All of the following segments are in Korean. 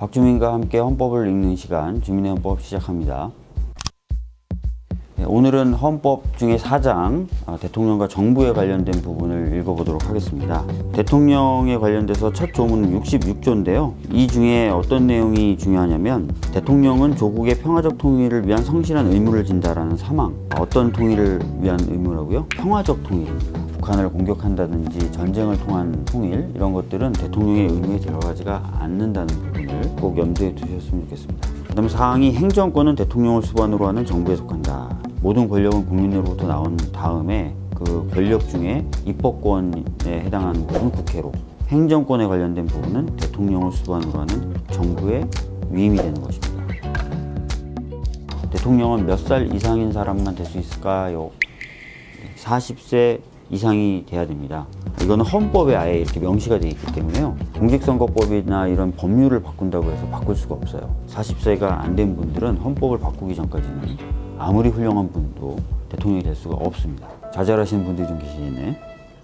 박주민과 함께 헌법을 읽는 시간 주민의 헌법 시작합니다. 네, 오늘은 헌법 중에 4장 아, 대통령과 정부에 관련된 부분을 읽어보도록 하겠습니다. 대통령에 관련돼서 첫 조문은 66조인데요. 이 중에 어떤 내용이 중요하냐면 대통령은 조국의 평화적 통일을 위한 성실한 의무를 진다라는 사망. 어떤 통일을 위한 의무라고요? 평화적 통일입니다. 북한을 공격한다든지 전쟁을 통한 통일 이런 것들은 대통령의 의무에 들어가지가 않는다는 부분을 꼭 염두에 두셨으면 좋겠습니다. 그 다음에 사항이 행정권은 대통령을 수반으로 하는 정부에 속한다. 모든 권력은 국민으로부터 나온 다음에 그 권력 중에 입법권에 해당하는 부분은 국회로 행정권에 관련된 부분은 대통령을 수반으로 하는 정부의 위임이 되는 것입니다. 대통령은 몇 살 이상인 사람만 될 수 있을까요? 40세 이상이 돼야 됩니다. 이거는 헌법에 아예 이렇게 명시가 되어 있기 때문에요. 공직선거법이나 이런 법률을 바꾼다고 해서 바꿀 수가 없어요. 40세가 안 된 분들은 헌법을 바꾸기 전까지는 아무리 훌륭한 분도 대통령이 될 수가 없습니다. 좌절하시는 분들이 좀 계시네.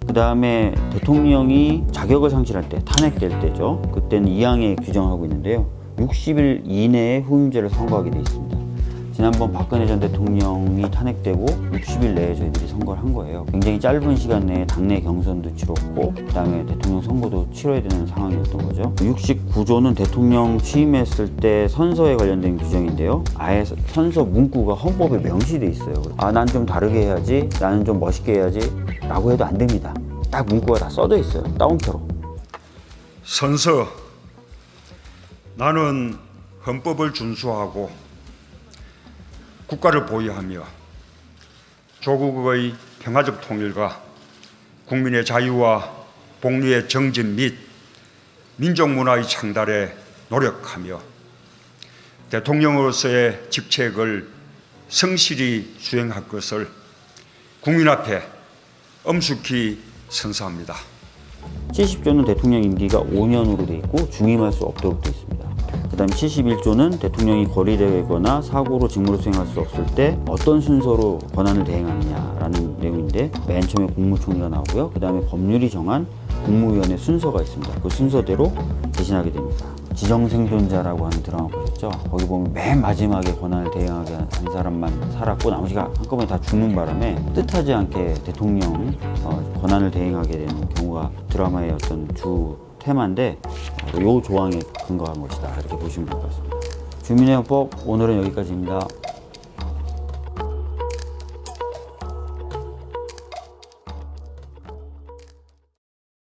그 다음에 대통령이 자격을 상실할 때, 탄핵될 때죠. 그때는 2항에 규정하고 있는데요. 60일 이내에 후임제를 선거하게 되어 있습니다. 지난번 박근혜 전 대통령이 탄핵되고 60일 내에 저희들이 선거를 한 거예요. 굉장히 짧은 시간 내에 당내 경선도 치렀고 그다음에 대통령 선거도 치러야 되는 상황이었던 거죠. 69조는 대통령 취임했을 때 선서에 관련된 규정인데요. 아예 선서 문구가 헌법에 명시돼 있어요. 아, 난 좀 다르게 해야지. 나는 좀 멋있게 해야지. 라고 해도 안 됩니다. 딱 문구가 다 써져 있어요. 따옴표로. 선서 나는 헌법을 준수하고 국가를 보유하며 조국의 평화적 통일과 국민의 자유와 복리의 정진 및 민족 문화의 창달에 노력하며 대통령으로서의 직책을 성실히 수행할 것을 국민 앞에 엄숙히 선서합니다. 70조는 대통령 임기가 5년으로 돼 있고 중임할 수 없도록 돼 있습니다. 그 다음 71조는 대통령이 거리되거나 사고로 직무를 수행할 수 없을 때 어떤 순서로 권한을 대행하느냐라는 내용인데 맨 처음에 국무총리가 나오고요. 그 다음에 법률이 정한 국무위원회 순서가 있습니다. 그 순서대로 대신하게 됩니다. 지정생존자라고 하는 드라마 보셨죠? 거기 보면 맨 마지막에 권한을 대행하게 한 사람만 살았고 나머지가 한꺼번에 다 죽는 바람에 뜻하지 않게 대통령 어, 권한을 대행하게 되는 경우가 드라마의 어떤 주 테마인데 어, 요 조항에 근거한 것이다 이렇게 보시면 될 것 같습니다. 주민의 헌법 오늘은 여기까지입니다.